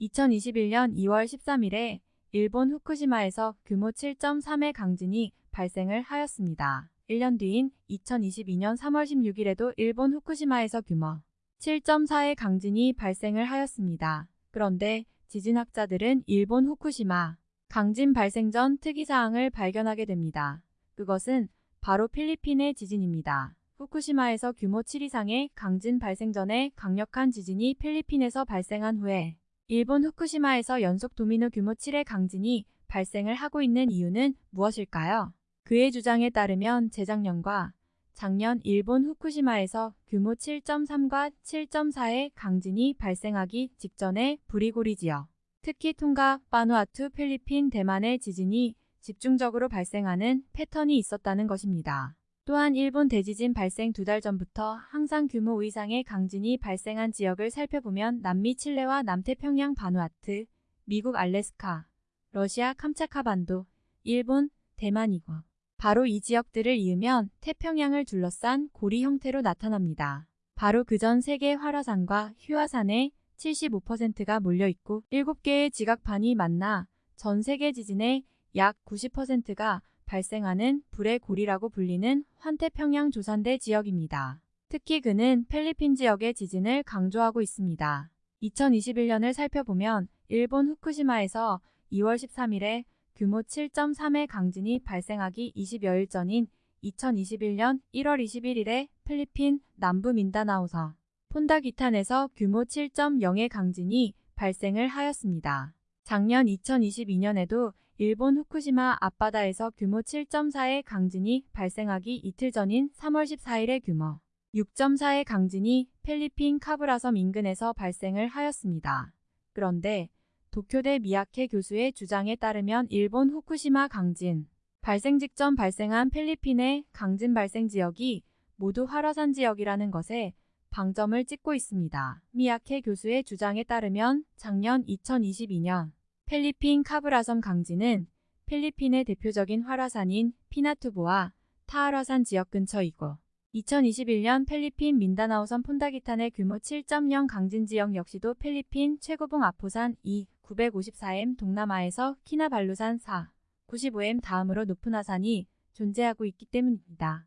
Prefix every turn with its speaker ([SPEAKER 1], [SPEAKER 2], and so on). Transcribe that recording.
[SPEAKER 1] 2021년 2월 13일에 일본 후쿠시마에서 규모 7.3의 강진이 발생을 하였습니다. 1년 뒤인 2022년 3월 16일에도 일본 후쿠시마에서 규모 7.4의 강진이 발생을 하였습니다. 그런데 지진학자들은 일본 후쿠시마 강진 발생 전 특이사항을 발견하게 됩니다. 그것은 바로 필리핀의 지진입니다. 후쿠시마에서 규모 7 이상의 강진 발생 전에 강력한 지진이 필리핀에서 발생한 후에 일본 후쿠시마에서 연속 도미노 규모 7의 강진이 발생을 하고 있는 이유는 무엇일까요? 그의 주장에 따르면 재작년과 작년 일본 후쿠시마에서 규모 7.3과 7.4의 강진이 발생하기 직전에 브리고리 지역, 특히 통가, 바누아투, 필리핀, 대만의 지진이 집중적으로 발생하는 패턴이 있었다는 것입니다. 또한 일본 대지진 발생 두 달 전부터 항상 규모 5 이상의 강진이 발생한 지역을 살펴보면 남미 칠레와 남태평양 바누아트, 미국 알래스카, 러시아 캄차카반도, 일본, 대만이고 바로 이 지역들을 이으면 태평양을 둘러싼 고리 형태로 나타납니다. 바로 그 전 세계 활화산과 휴화산의 75%가 몰려있고 7개의 지각판이 만나 전 세계 지진의 약 90%가 발생하는 불의 고리라고 불리는 환태평양 조산대 지역입니다. 특히 그는 필리핀 지역의 지진을 강조하고 있습니다. 2021년을 살펴보면 일본 후쿠시마에서 2월 13일에 규모 7.3의 강진이 발생하기 20여일 전인 2021년 1월 21일에 필리핀 남부 민다나오서 폰다기탄에서 규모 7.0의 강진이 발생을 하였습니다. 작년 2022년에도 일본 후쿠시마 앞바다에서 규모 7.4의 강진이 발생하기 이틀 전인 3월 14일에 규모 6.4의 강진이 필리핀 카브라섬 인근에서 발생을 하였습니다. 그런데 도쿄대 미야케 교수의 주장에 따르면 일본 후쿠시마 강진 발생 직전 발생한 필리핀의 강진 발생 지역이 모두 활화산 지역이라는 것에 방점을 찍고 있습니다. 미야케 교수의 주장에 따르면 작년 2022년 필리핀 카브라섬 강진은 필리핀의 대표적인 활화산인 피나투보와 타활화산 지역 근처이고 2021년 필리핀 민다나오섬 폰다기탄의 규모 7.0 강진 지역 역시도 필리핀 최고봉 아포산 2 954m 동남아에서 키나발루산 4 95m 다음으로 높은 화산이 존재하고 있기 때문입니다.